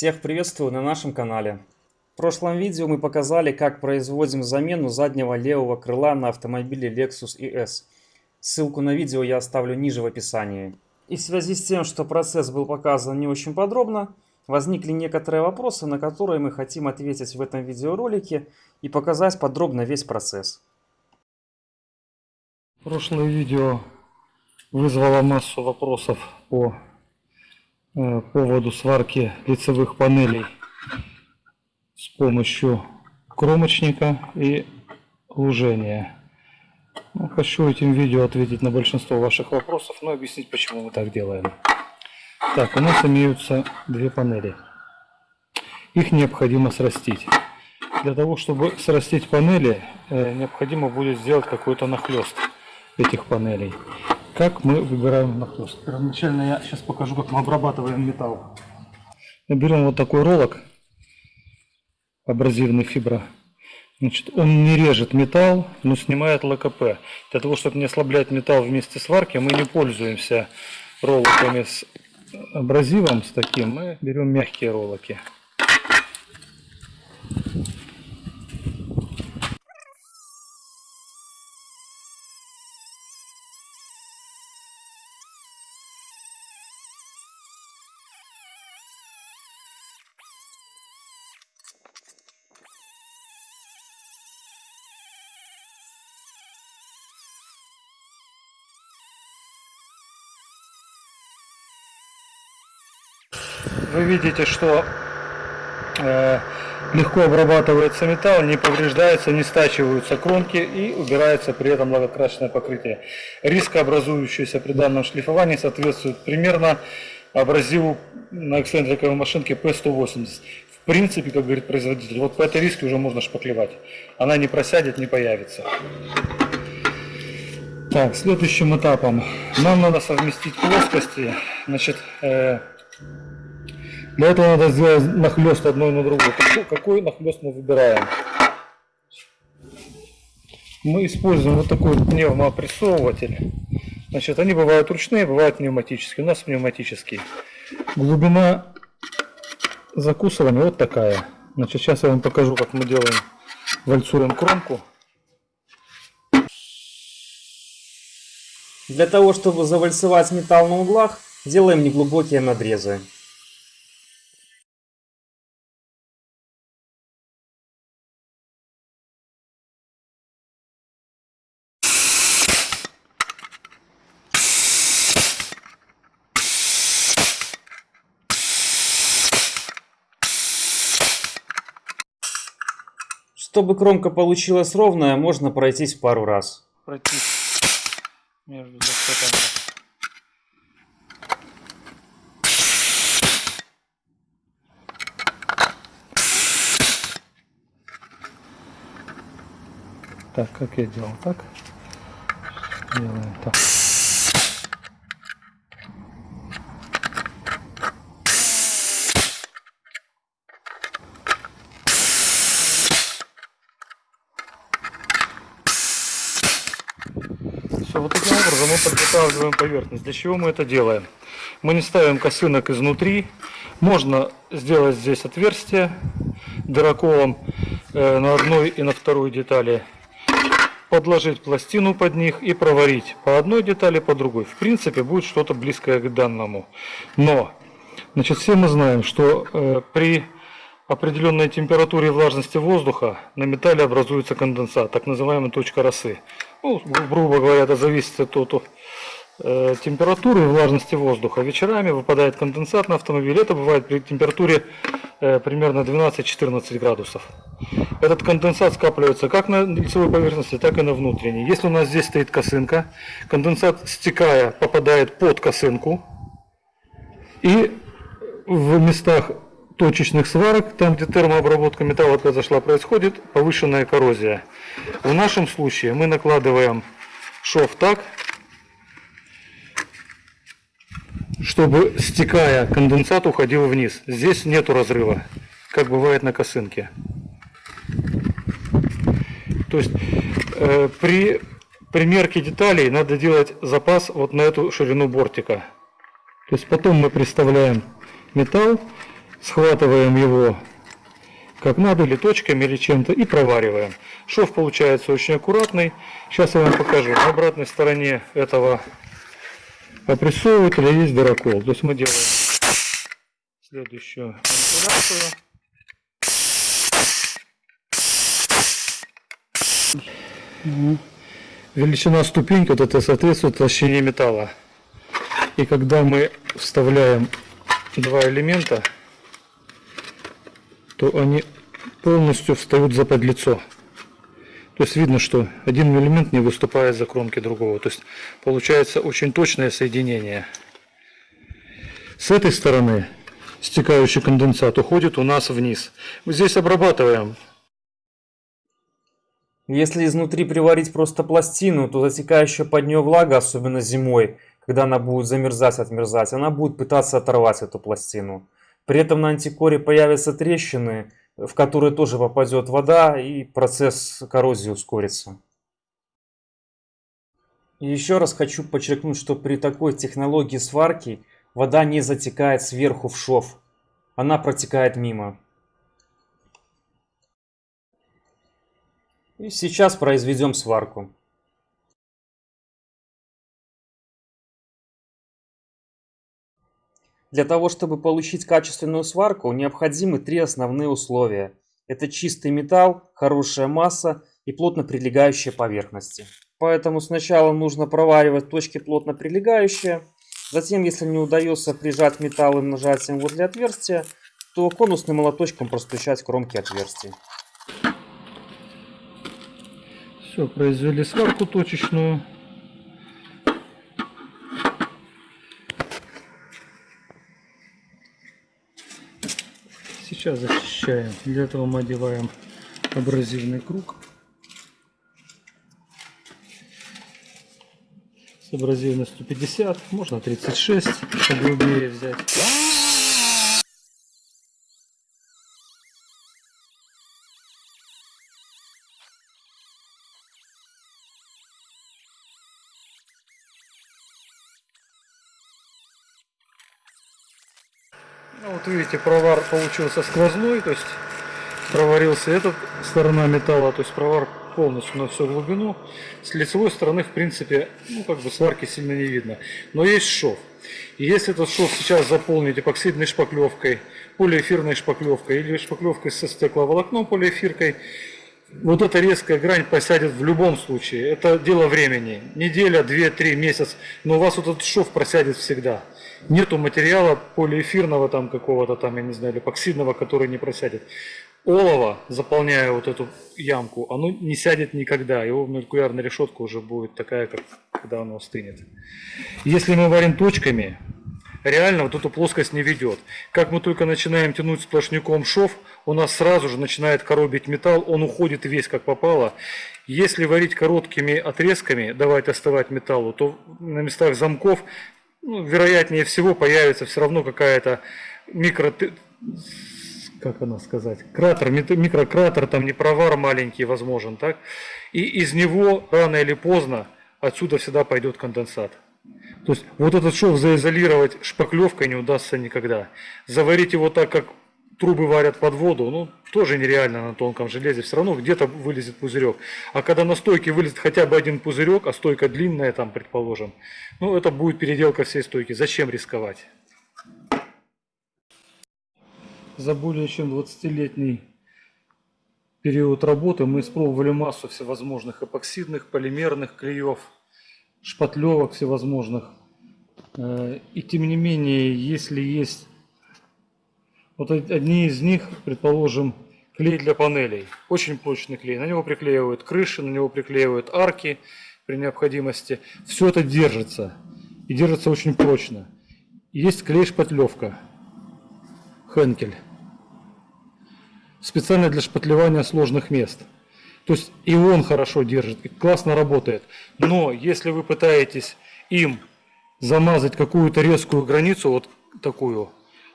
Всех приветствую на нашем канале. В прошлом видео мы показали, как производим замену заднего левого крыла на автомобиле Lexus ES. Ссылку на видео я оставлю ниже в описании. И в связи с тем, что процесс был показан не очень подробно, возникли некоторые вопросы, на которые мы хотим ответить в этом видеоролике и показать подробно весь процесс. Прошлое видео вызвало массу вопросов по поводу сварки лицевых панелей с помощью кромочника и лужения. Ну, хочу этим видео ответить на большинство ваших вопросов, но объяснить, почему мы так делаем. Так, у нас имеются две панели. Их необходимо срастить. Для того, чтобы срастить панели, э, необходимо будет сделать какой-то нахлест этих панелей. Как мы выбираем нахлест? Первоначально я сейчас покажу, как мы обрабатываем металл. Мы берем вот такой ролок, абразивный фибра. Значит, он не режет металл, но снимает ЛКП. Для того, чтобы не ослаблять металл вместе сварки, мы не пользуемся роллоками с абразивом, с таким. Мы берем мягкие роллоки. Вы видите, что э, легко обрабатывается металл, не повреждается, не стачиваются кромки и убирается при этом лакокрасочное покрытие. Рискообразующееся при данном шлифовании соответствует примерно абразиву на эксцентриковой машинке P180. В принципе, как говорит производитель, вот по этой риске уже можно шпаклевать. Она не просядет, не появится. Так, следующим этапом нам надо совместить плоскости. Значит, э, для этого надо сделать нахлест одной на другую. Какой, какой нахлест мы выбираем? Мы используем вот такой пневмопрессовыватель. Значит, они бывают ручные, бывают пневматические. У нас пневматические. Глубина закусывания вот такая. Значит, сейчас я вам покажу, как мы делаем, вальцуем кромку. Для того, чтобы завальцевать металл на углах, делаем неглубокие надрезы. Чтобы кромка получилась ровная, можно пройтись пару раз. Пройтись между зацепами. Так, как я делал? Так. Делаем так. Все, вот таким образом мы подготавливаем поверхность. Для чего мы это делаем? Мы не ставим косынок изнутри. Можно сделать здесь отверстие дыроколом э, на одной и на второй детали. Подложить пластину под них и проварить по одной детали, по другой. В принципе, будет что-то близкое к данному. Но, значит, все мы знаем, что э, при определенной температуре и влажности воздуха на металле образуется конденсат, так называемая точка росы. Ну, грубо говоря, это зависит от, от э, температуры и влажности воздуха. Вечерами выпадает конденсат на автомобиль. Это бывает при температуре э, примерно 12-14 градусов. Этот конденсат скапливается как на лицевой поверхности, так и на внутренней. Если у нас здесь стоит косынка, конденсат, стекая, попадает под косынку. И в местах точечных сварок, там где термообработка металла произошла, происходит повышенная коррозия. В нашем случае мы накладываем шов так, чтобы стекая конденсат уходил вниз. Здесь нету разрыва, как бывает на косынке. То есть э, при примерке деталей надо делать запас вот на эту ширину бортика. То есть потом мы представляем металл, схватываем его как надо, или точками, или чем-то, и провариваем. Шов получается очень аккуратный. Сейчас я вам покажу. На обратной стороне этого опрессовывателя есть дырокол. То есть мы делаем следующую манипуляцию. Величина ступеньки вот это соответствует толщине металла. И когда мы вставляем два элемента, то они полностью встают за подлицо. То есть видно, что один элемент не выступает за кромки другого. То есть получается очень точное соединение. С этой стороны стекающий конденсат уходит у нас вниз. Мы здесь обрабатываем. Если изнутри приварить просто пластину, то затекающая под нее влага, особенно зимой, когда она будет замерзать, отмерзать, она будет пытаться оторвать эту пластину. При этом на антикоре появятся трещины, в которые тоже попадет вода и процесс коррозии ускорится. Еще раз хочу подчеркнуть, что при такой технологии сварки вода не затекает сверху в шов, она протекает мимо. И сейчас произведем сварку. Для того, чтобы получить качественную сварку, необходимы три основные условия. Это чистый металл, хорошая масса и плотно прилегающие поверхности. Поэтому сначала нужно проваривать точки плотно прилегающие. Затем, если не удается прижать металлом нажатием возле отверстия, то конусным молоточком простучать кромки отверстий. Все, произвели сварку точечную. Сейчас зачищаем. Для этого мы одеваем абразивный круг. С абразивностью 50, можно 36, погрубее взять. Видите, провар получился сквозной, то есть проварился эта сторона металла, то есть провар полностью на всю глубину. С лицевой стороны, в принципе, ну, как бы сварки сильно не видно. Но есть шов. И если этот шов сейчас заполнить эпоксидной шпаклевкой, полиэфирной шпаклевкой или шпаклевкой со стекловолокном полиэфиркой, вот эта резкая грань посядет в любом случае. Это дело времени. Неделя, две, три, месяц. Но у вас вот этот шов просядет всегда. Нету материала полиэфирного там какого-то там, я не знаю, эпоксидного, который не просядет. Олово, заполняя вот эту ямку, оно не сядет никогда. Его молекулярная решетка уже будет такая, как когда оно остынет. Если мы варим точками, реально вот эту плоскость не ведет. Как мы только начинаем тянуть сплошняком шов, у нас сразу же начинает коробить металл, он уходит весь как попало. Если варить короткими отрезками, давать остывать металлу, то на местах замков ну, вероятнее всего появится все равно какая-то микро... Как она сказать? Кратер, микрократер, там не провар маленький возможен, так? И из него рано или поздно отсюда всегда пойдет конденсат. То есть вот этот шов заизолировать шпаклевкой не удастся никогда. Заварить его так, как трубы варят под воду, ну, тоже нереально на тонком железе, все равно где-то вылезет пузырек. А когда на стойке вылезет хотя бы один пузырек, а стойка длинная там, предположим, ну, это будет переделка всей стойки. Зачем рисковать? За более чем 20-летний период работы мы испробовали массу всевозможных эпоксидных, полимерных клеев, шпатлевок всевозможных. Э, и тем не менее, если есть вот одни из них, предположим, клей для панелей. Очень прочный клей. На него приклеивают крыши, на него приклеивают арки при необходимости. Все это держится. И держится очень прочно. Есть клей-шпатлевка. Хенкель. Специально для шпатлевания сложных мест. То есть и он хорошо держит, классно работает. Но если вы пытаетесь им замазать какую-то резкую границу, вот такую,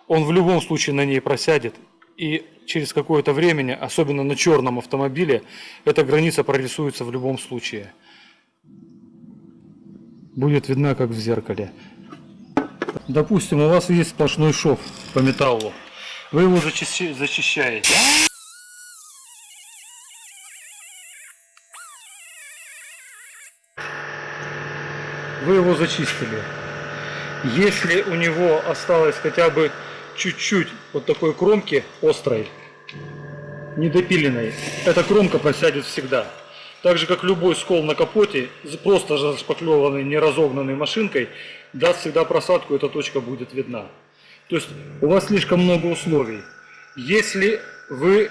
он в любом случае на ней просядет. И через какое-то время, особенно на черном автомобиле, эта граница прорисуется в любом случае. Будет видна, как в зеркале. Допустим, у вас есть сплошной шов по металлу. Вы его зачищи- зачищаете. Вы его зачистили. Если у него осталось хотя бы чуть-чуть вот такой кромки острой, недопиленной, эта кромка просядет всегда. Так же, как любой скол на капоте, просто зашпаклеванный, не разогнанной машинкой, даст всегда просадку, эта точка будет видна. То есть у вас слишком много условий. Если вы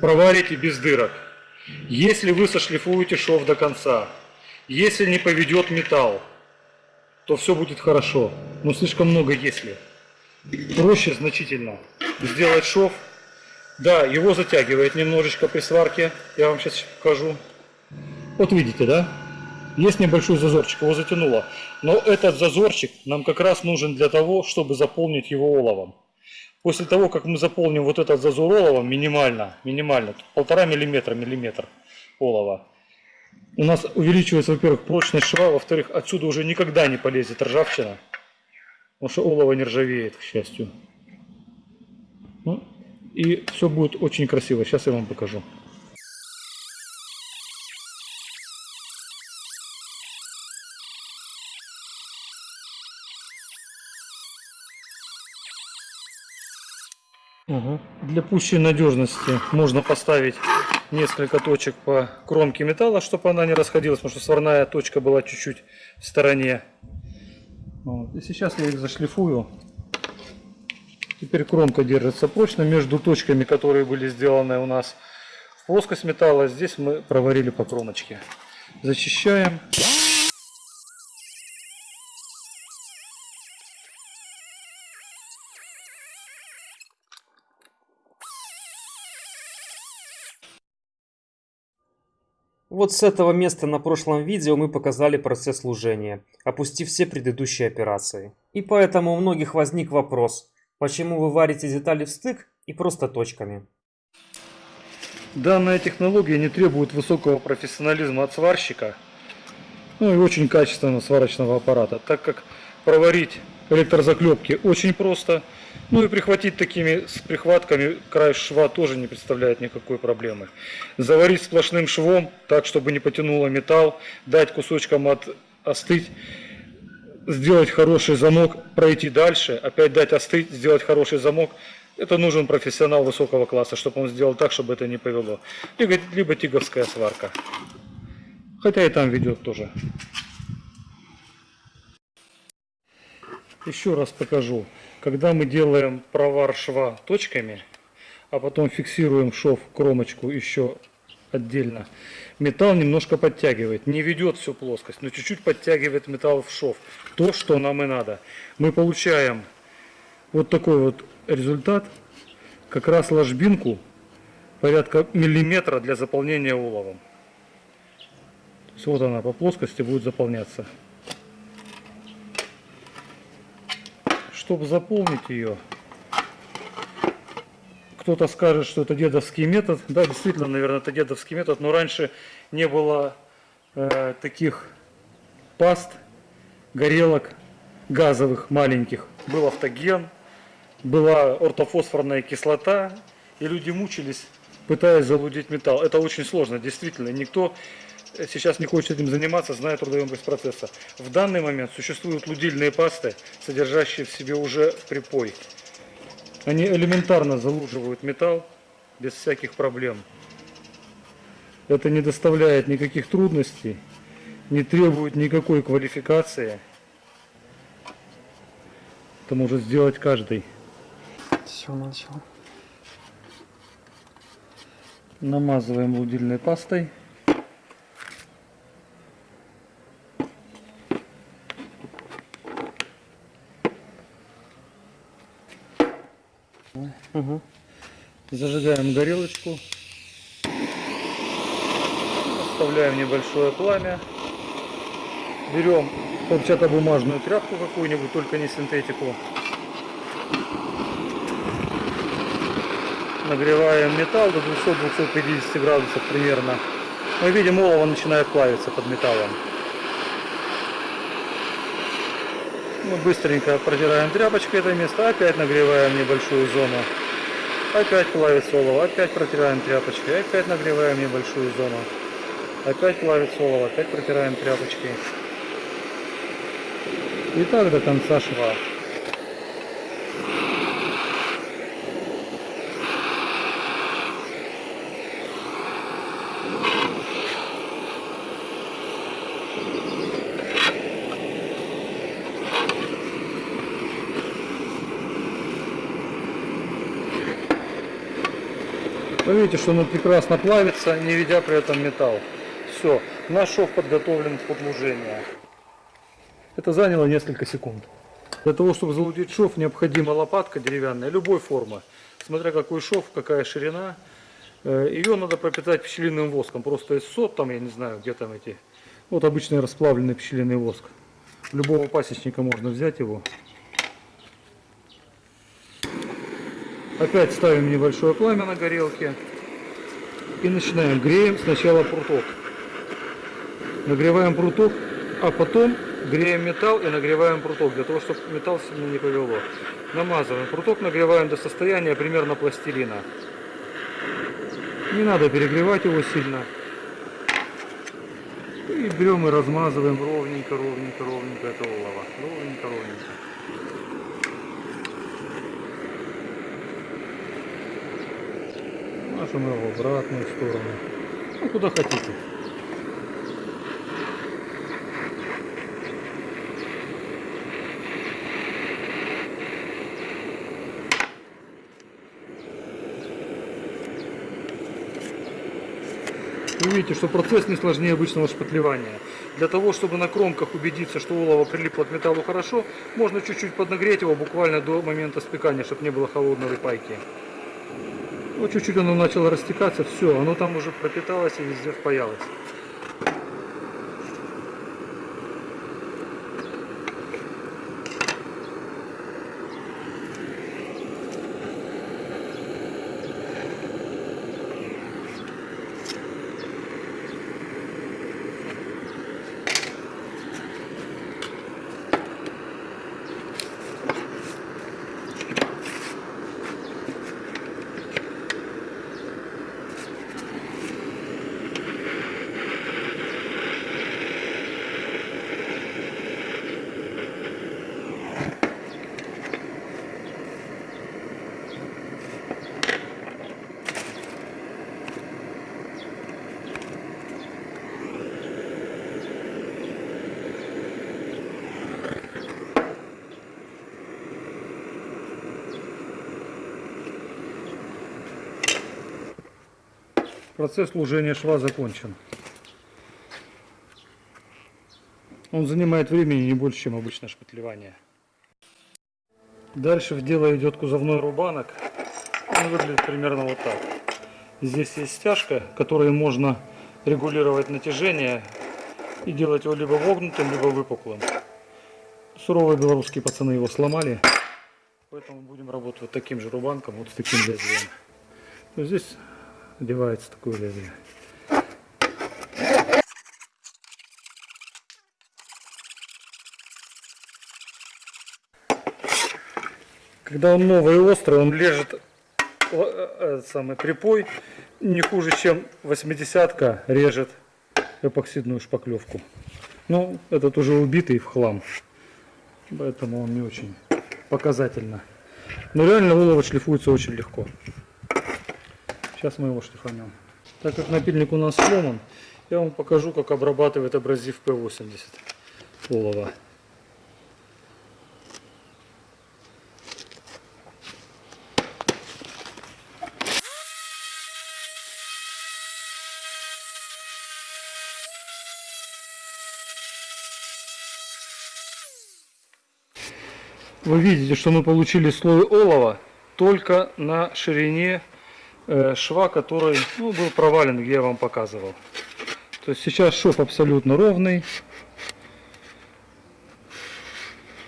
проварите без дырок, если вы сошлифуете шов до конца, если не поведет металл, то все будет хорошо. Но слишком много если. Проще значительно сделать шов. Да, его затягивает немножечко при сварке. Я вам сейчас покажу. Вот видите, да? Есть небольшой зазорчик, его затянуло. Но этот зазорчик нам как раз нужен для того, чтобы заполнить его оловом. После того, как мы заполним вот этот зазор оловом, минимально, минимально, полтора миллиметра, миллиметр олова, у нас увеличивается, во-первых, прочность шва, во-вторых, отсюда уже никогда не полезет ржавчина, потому что олово не ржавеет, к счастью. Ну, и все будет очень красиво. Сейчас я вам покажу. Угу. Для пущей надежности можно поставить несколько точек по кромке металла, чтобы она не расходилась, потому что сварная точка была чуть-чуть в стороне. Вот. И сейчас я их зашлифую. Теперь кромка держится прочно между точками, которые были сделаны у нас в плоскость металла. Здесь мы проварили по кромочке. Зачищаем. Вот с этого места на прошлом видео мы показали процесс служения, опустив все предыдущие операции. И поэтому у многих возник вопрос, почему вы варите детали в стык и просто точками. Данная технология не требует высокого профессионализма от сварщика, ну и очень качественного сварочного аппарата, так как проварить электрозаклепки очень просто, ну и прихватить такими с прихватками край шва тоже не представляет никакой проблемы. Заварить сплошным швом, так чтобы не потянуло металл, дать кусочкам от, остыть, сделать хороший замок, пройти дальше, опять дать остыть, сделать хороший замок. Это нужен профессионал высокого класса, чтобы он сделал так, чтобы это не повело. Либо, либо тиговская сварка. Хотя и там ведет тоже. Еще раз покажу. Когда мы делаем провар шва точками, а потом фиксируем шов кромочку еще отдельно, металл немножко подтягивает. Не ведет всю плоскость, но чуть-чуть подтягивает металл в шов. То, что нам и надо. Мы получаем вот такой вот результат. Как раз ложбинку порядка миллиметра для заполнения есть вот она по плоскости будет заполняться. Чтобы заполнить ее, кто-то скажет, что это дедовский метод. Да, действительно, наверное, это дедовский метод, но раньше не было э, таких паст, горелок газовых маленьких. Был автоген, была ортофосфорная кислота, и люди мучились, пытаясь залудить металл. Это очень сложно, действительно. Никто сейчас не хочет этим заниматься, зная трудоемкость процесса. В данный момент существуют лудильные пасты, содержащие в себе уже припой. Они элементарно залуживают металл без всяких проблем. Это не доставляет никаких трудностей, не требует никакой квалификации. Это может сделать каждый. Все начал. Намазываем лудильной пастой. Угу. Зажигаем горелочку. Оставляем небольшое пламя. Берем хлопчатобумажную тряпку какую-нибудь, только не синтетику. Нагреваем металл до 200-250 градусов примерно. Мы видим, олово начинает плавиться под металлом. Мы быстренько протираем тряпочкой это место, опять нагреваем небольшую зону. Опять плавится олово, опять протираем тряпочкой, опять нагреваем небольшую зону. Опять плавится олово, опять протираем тряпочкой. И так до конца шва. Вы видите, что оно прекрасно плавится, не ведя при этом металл. Все, наш шов подготовлен к подлужению. Это заняло несколько секунд. Для того, чтобы залудить шов, необходима лопатка деревянная, любой формы. Смотря какой шов, какая ширина. Э, Ее надо пропитать пчелиным воском. Просто из сот, там, я не знаю, где там эти. Вот обычный расплавленный пчелиный воск. Любого пасечника можно взять его. Опять ставим небольшое пламя на горелке. И начинаем. Греем сначала пруток. Нагреваем пруток, а потом греем металл и нагреваем пруток, для того, чтобы металл сильно не повело. Намазываем. Пруток нагреваем до состояния примерно пластилина. Не надо перегревать его сильно. И берем и размазываем ровненько, ровненько, ровненько это олово. Ровненько, ровненько. Его в обратную сторону. Ну, куда хотите. Вы видите, что процесс не сложнее обычного шпатлевания. Для того, чтобы на кромках убедиться, что олово прилипло к металлу хорошо, можно чуть-чуть поднагреть его буквально до момента спекания, чтобы не было холодной пайки. Вот чуть-чуть оно начало растекаться, все, оно там уже пропиталось и везде впаялось. Процесс служения шва закончен. Он занимает времени не больше, чем обычное шпатлевание. Дальше в дело идет кузовной рубанок. Он выглядит примерно вот так. Здесь есть стяжка, которой можно регулировать натяжение и делать его либо вогнутым, либо выпуклым. Суровые белорусские пацаны его сломали, поэтому будем работать вот таким же рубанком, вот с таким лезвием. Здесь одевается такое лезвие. Когда он новый и острый, он лежит э, самый припой не хуже, чем 80-ка режет эпоксидную шпаклевку. Ну, этот уже убитый в хлам, поэтому он не очень показательно. Но реально олово шлифуется очень легко. Сейчас мы его шлифанем. Так как напильник у нас сломан, я вам покажу, как обрабатывает абразив P80 олова. Вы видите, что мы получили слой олова только на ширине шва, который ну, был провален, где я вам показывал. То есть сейчас шов абсолютно ровный.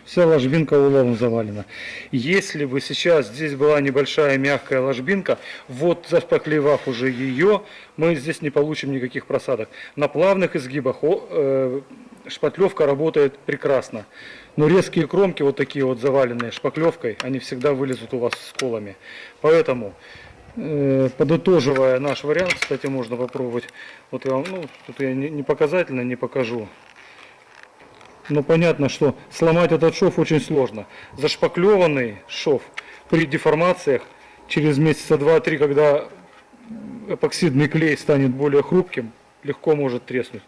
Вся ложбинка уловом завалена. Если бы сейчас здесь была небольшая мягкая ложбинка, вот заспоклевав уже ее, мы здесь не получим никаких просадок. На плавных изгибах э, шпатлевка работает прекрасно. Но резкие кромки, вот такие вот заваленные шпаклевкой, они всегда вылезут у вас с колами. Поэтому, э, подытоживая наш вариант, кстати, можно попробовать. Вот я вам, ну, тут я не, не показательно не покажу. Но понятно, что сломать этот шов очень сложно. Зашпаклеванный шов при деформациях через месяца два-три, когда эпоксидный клей станет более хрупким, легко может треснуть.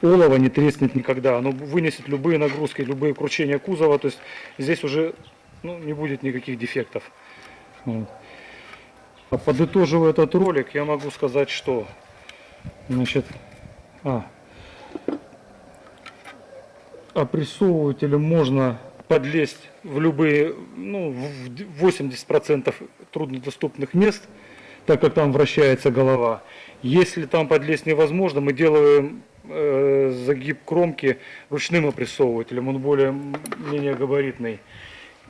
Олово не треснет никогда, оно вынесет любые нагрузки, любые кручения кузова, то есть здесь уже ну, не будет никаких дефектов. Вот. Подытоживая этот ролик, я могу сказать, что значит, а, опрессовывателем можно подлезть в любые, ну, в 80% труднодоступных мест, так как там вращается голова. Если там подлезть невозможно, мы делаем э, загиб кромки ручным опрессовывателем, он более менее габаритный.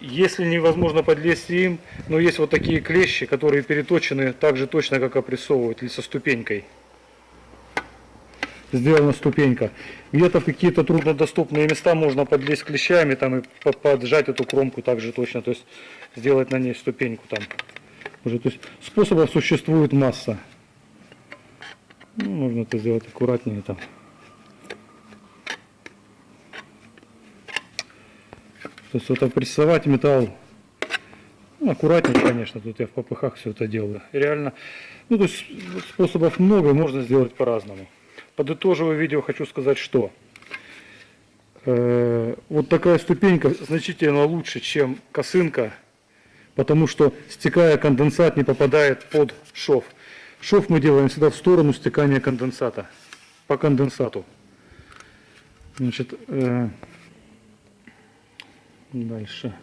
Если невозможно подлезть им, но есть вот такие клещи, которые переточены так же точно, как опрессовыватель со ступенькой сделана ступенька. Где-то в какие-то труднодоступные места можно подлезть клещами там и по- поджать эту кромку также точно, то есть сделать на ней ступеньку там. Уже, то есть способов существует масса. Ну, можно это сделать аккуратнее там. То есть вот опрессовать металл ну, аккуратнее, конечно, тут я в попыхах все это делаю. Реально, ну, то есть способов много, можно сделать по-разному. Подытоживая видео, хочу сказать, что э, вот такая ступенька значительно лучше, чем косынка, потому что стекая конденсат не попадает под шов. Шов мы делаем всегда в сторону стекания конденсата, по конденсату. Значит, э, дальше.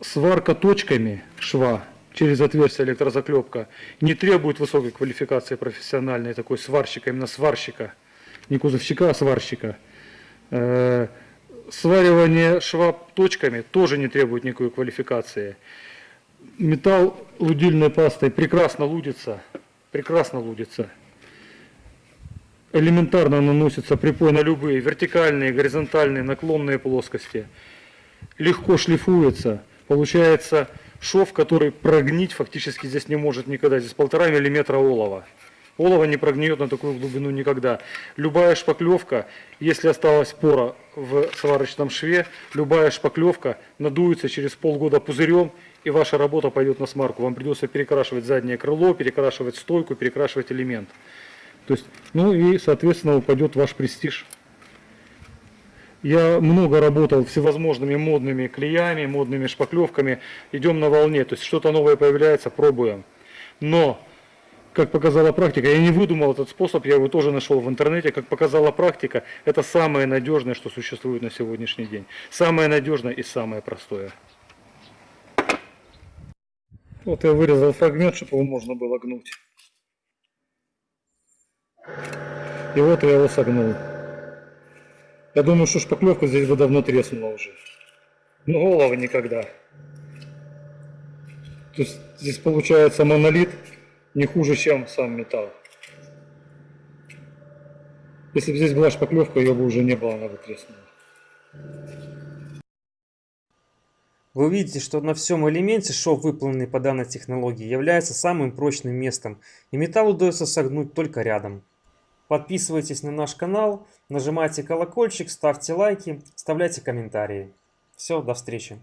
Сварка точками шва через отверстие электрозаклепка не требует высокой квалификации профессиональной такой сварщика, именно сварщика, не кузовщика, а сварщика. Э, Сваривание шва точками тоже не требует никакой квалификации. Металл лудильной пастой прекрасно лудится, прекрасно лудится. Элементарно наносится припой на любые вертикальные, горизонтальные, наклонные плоскости. Легко шлифуется. Получается шов, который прогнить фактически здесь не может никогда. Здесь полтора миллиметра олова. Олово не прогниет на такую глубину никогда. Любая шпаклевка, если осталась пора в сварочном шве, любая шпаклевка надуется через полгода пузырем, и ваша работа пойдет на смарку. Вам придется перекрашивать заднее крыло, перекрашивать стойку, перекрашивать элемент. То есть, ну и, соответственно, упадет ваш престиж. Я много работал всевозможными модными клеями, модными шпаклевками. Идем на волне, то есть что-то новое появляется, пробуем. Но, как показала практика, я не выдумал этот способ, я его тоже нашел в интернете. Как показала практика, это самое надежное, что существует на сегодняшний день. Самое надежное и самое простое. Вот я вырезал фрагмент, чтобы его можно было гнуть. И вот я его согнул. Я думаю, что шпаклевка здесь бы давно треснула уже. Но головы никогда. То есть здесь получается монолит не хуже, чем сам металл. Если бы здесь была шпаклевка, ее бы уже не было, она бы треснула. Вы увидите, что на всем элементе шов, выполненный по данной технологии, является самым прочным местом, и металл удается согнуть только рядом. Подписывайтесь на наш канал, нажимайте колокольчик, ставьте лайки, оставляйте комментарии. Все, до встречи.